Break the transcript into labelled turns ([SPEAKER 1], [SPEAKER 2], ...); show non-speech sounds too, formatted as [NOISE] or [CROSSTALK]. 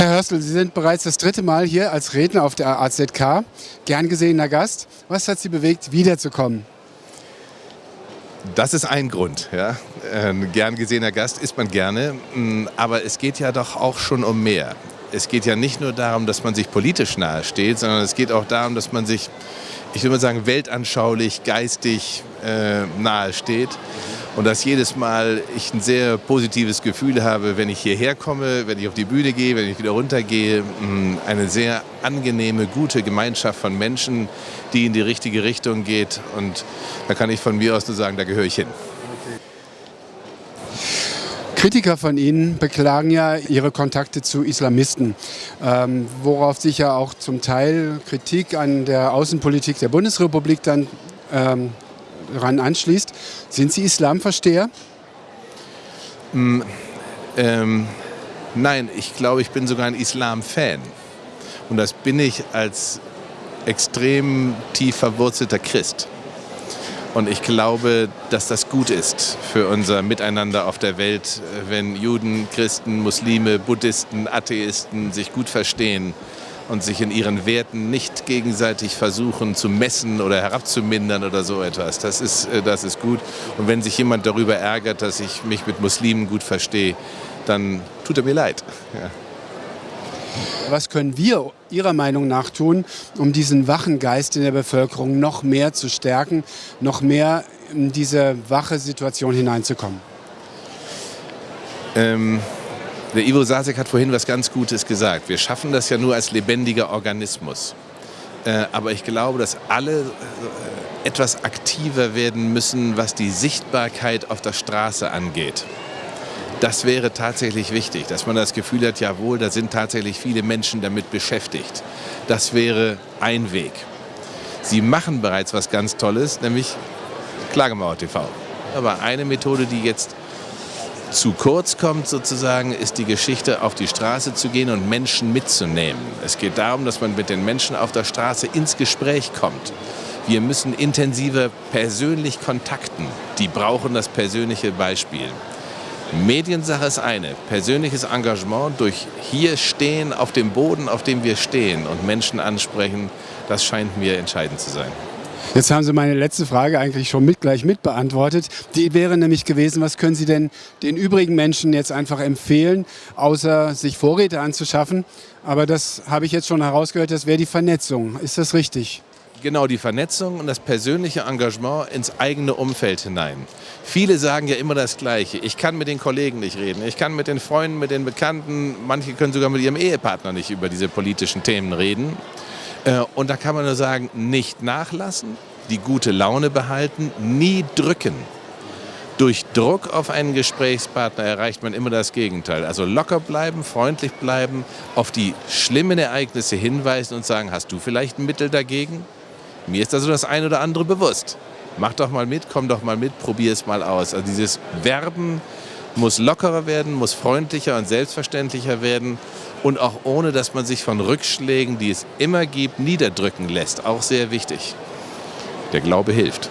[SPEAKER 1] Herr Hörstel, Sie sind bereits das dritte Mal hier als Redner auf der AZK. Gern gesehener Gast. Was hat Sie bewegt, wiederzukommen?
[SPEAKER 2] Das ist ein Grund. Ja. Ein gern gesehener Gast ist man gerne. Mm, aber es geht ja doch auch schon um mehr. Es geht ja nicht nur darum, dass man sich politisch nahe steht, sondern es geht auch darum, dass man sich, ich würde mal sagen, weltanschaulich, geistig äh, nahe steht. Und dass jedes Mal ich ein sehr positives Gefühl habe, wenn ich hierher komme, wenn ich auf die Bühne gehe, wenn ich wieder runtergehe. Mm, eine sehr angenehme, gute Gemeinschaft von Menschen, die in die richtige Richtung geht. Und da kann ich von mir aus nur sagen, da gehöre ich hin.
[SPEAKER 1] Kritiker von Ihnen beklagen ja Ihre Kontakte zu Islamisten, ähm, worauf sich ja auch zum Teil Kritik an der Außenpolitik der Bundesrepublik dann ähm, ran anschließt. Sind Sie Islamversteher?
[SPEAKER 2] Mm, ähm, nein, ich glaube, ich bin sogar ein Islam-Fan. Und das bin ich als extrem tief verwurzelter Christ. Und ich glaube, dass das gut ist für unser Miteinander auf der Welt, wenn Juden, Christen, Muslime, Buddhisten, Atheisten sich gut verstehen und sich in ihren Werten nicht gegenseitig versuchen zu messen oder herabzumindern oder so etwas. Das ist, äh, das ist gut. Und wenn sich jemand darüber ärgert, dass ich mich mit Muslimen gut verstehe, dann tut er mir leid. [LAUGHS] Ja.
[SPEAKER 1] Was können wir Ihrer Meinung nach tun, um diesen wachen Geist in der Bevölkerung noch mehr zu stärken, noch mehr in diese wache Situation hineinzukommen?
[SPEAKER 2] Ähm der Ivo Sasek hat vorhin was ganz Gutes gesagt. Wir schaffen das ja nur als lebendiger Organismus. Äh, aber ich glaube, dass alle äh, etwas aktiver werden müssen, was die Sichtbarkeit auf der Straße angeht. Das wäre tatsächlich wichtig, dass man das Gefühl hat, jawohl, da sind tatsächlich viele Menschen damit beschäftigt. Das wäre ein Weg. Sie machen bereits was ganz Tolles, nämlich Klagemauer TV. Aber eine Methode, die jetzt zu kurz kommt sozusagen, ist die Geschichte, auf die Straße zu gehen und Menschen mitzunehmen. Es geht darum, dass man mit den Menschen auf der Straße ins Gespräch kommt. Wir müssen intensiver persönlich kontakten. Die brauchen das persönliche Beispiel. Mediensache ist eine, persönliches Engagement durch hier stehen auf dem Boden, auf dem wir stehen und Menschen ansprechen, das scheint mir entscheidend zu sein.
[SPEAKER 1] Jetzt haben Sie meine letzte Frage eigentlich schon mit, gleich mit beantwortet. Die wäre nämlich gewesen, was können Sie denn den übrigen Menschen jetzt einfach empfehlen, außer sich Vorräte anzuschaffen? Aber das habe ich jetzt schon herausgehört, das wäre die Vernetzung. Ist das richtig?
[SPEAKER 2] Genau, die Vernetzung und das persönliche Engagement ins eigene Umfeld hinein. Viele sagen ja immer das Gleiche. Ich kann mit den Kollegen nicht reden, ich kann mit den Freunden, mit den Bekannten, manche können sogar mit ihrem Ehepartner nicht über diese politischen Themen reden. Äh, und da kann man nur sagen, nicht nachlassen, die gute Laune behalten, nie drücken. Durch Druck auf einen Gesprächspartner erreicht man immer das Gegenteil. Also locker bleiben, freundlich bleiben, auf die schlimmen Ereignisse hinweisen und sagen, hast du vielleicht ein Mittel dagegen? Mir ist also das eine oder andere bewusst. Mach doch mal mit, komm doch mal mit, probier es mal aus. Also dieses Werben muss lockerer werden, muss freundlicher und selbstverständlicher werden und auch ohne, dass man sich von Rückschlägen, die es immer gibt, niederdrücken lässt. Auch sehr wichtig. Der Glaube hilft.